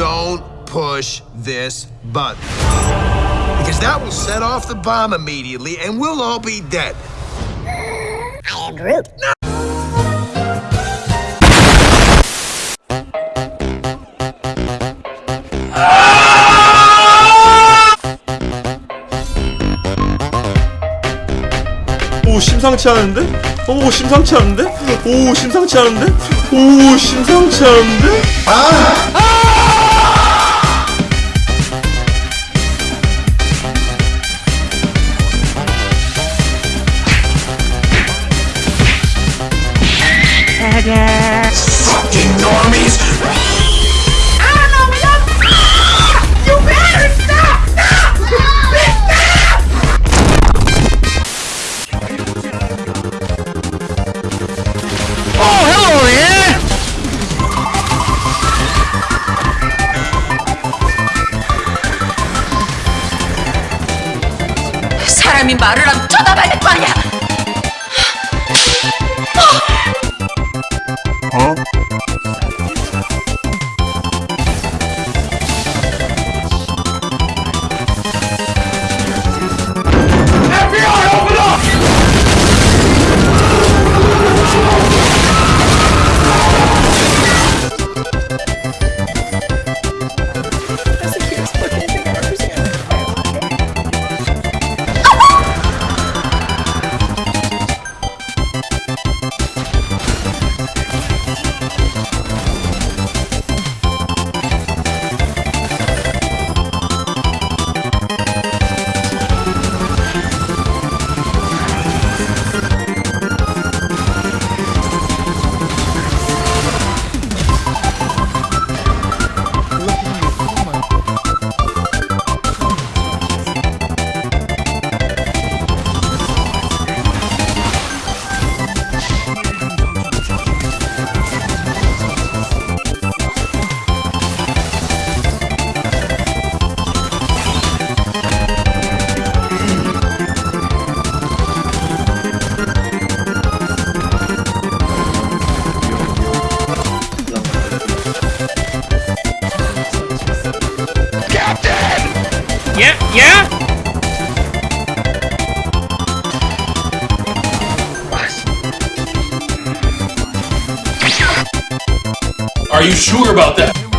don't push this button. Because that will set off the bomb immediately and we'll all be dead. I am Groot. No. 오 심상치 않은데? 오 심상치 않은데? 오 심상치 않은데? 오 심상치 않은데? 아! Fucking 사람이 말을 하면 쳐다봐야 될 거 아니야! 어? Yeah, yeah? Are you sure about that?